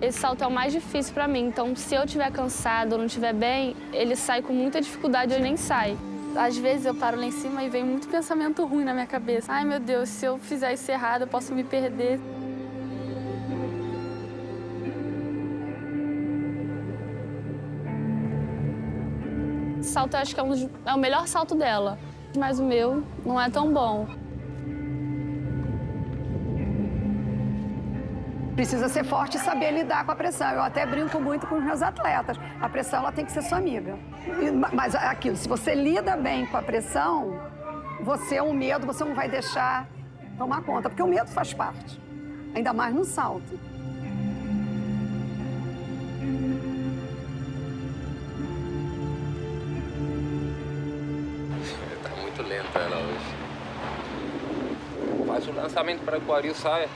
Esse salto é o mais difícil pra mim, então se eu estiver cansado ou não estiver bem, ele sai com muita dificuldade ou nem sai. Às vezes eu paro lá em cima e vem muito pensamento ruim na minha cabeça. Ai, meu Deus, se eu fizer isso errado, eu posso me perder. Esse salto eu acho que é, um é o melhor salto dela, mas o meu não é tão bom. Precisa ser forte e saber lidar com a pressão. Eu até brinco muito com os meus atletas. A pressão ela tem que ser sua amiga. E- Mas é aquilo, se você lida bem com a pressão, você, o medo, você não vai deixar tomar conta, porque o medo faz parte. Ainda mais no salto. Tá muito lenta ela hoje. Faz o lançamento para que o Ariel saia.